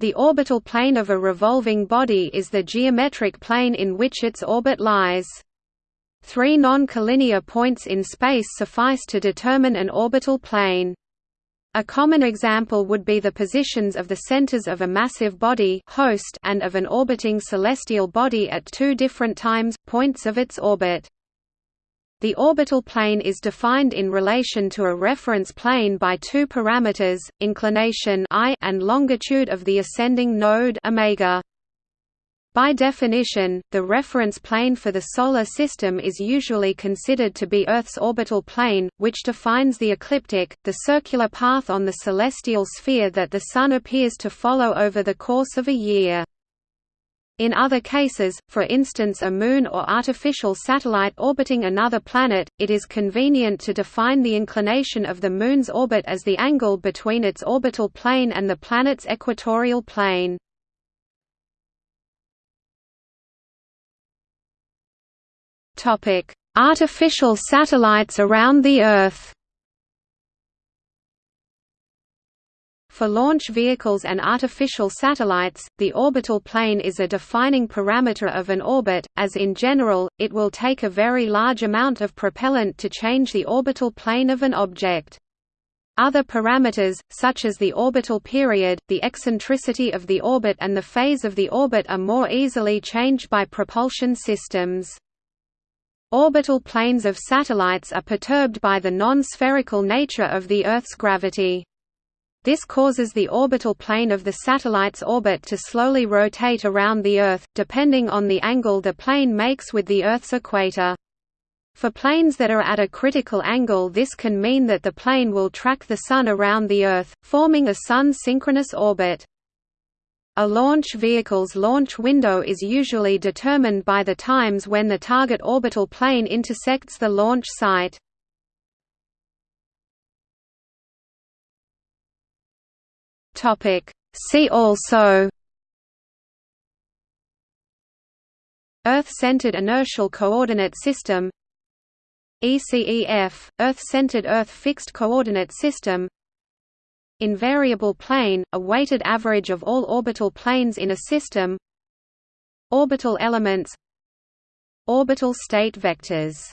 The orbital plane of a revolving body is the geometric plane in which its orbit lies. Three non-collinear points in space suffice to determine an orbital plane. A common example would be the positions of the centers of a massive body host and of an orbiting celestial body at two different times, points of its orbit. The orbital plane is defined in relation to a reference plane by two parameters, inclination I and longitude of the ascending node omega. By definition, the reference plane for the Solar System is usually considered to be Earth's orbital plane, which defines the ecliptic, the circular path on the celestial sphere that the Sun appears to follow over the course of a year. In other cases, for instance a moon or artificial satellite orbiting another planet, it is convenient to define the inclination of the Moon's orbit as the angle between its orbital plane and the planet's equatorial plane. Artificial satellites around the Earth For launch vehicles and artificial satellites, the orbital plane is a defining parameter of an orbit, as in general, it will take a very large amount of propellant to change the orbital plane of an object. Other parameters, such as the orbital period, the eccentricity of the orbit and the phase of the orbit are more easily changed by propulsion systems. Orbital planes of satellites are perturbed by the non-spherical nature of the Earth's gravity. This causes the orbital plane of the satellite's orbit to slowly rotate around the Earth, depending on the angle the plane makes with the Earth's equator. For planes that are at a critical angle this can mean that the plane will track the Sun around the Earth, forming a Sun-synchronous orbit. A launch vehicle's launch window is usually determined by the times when the target orbital plane intersects the launch site. Topic. See also Earth-centered inertial coordinate system ECEF, Earth-centered Earth fixed coordinate system Invariable plane, a weighted average of all orbital planes in a system Orbital elements Orbital state vectors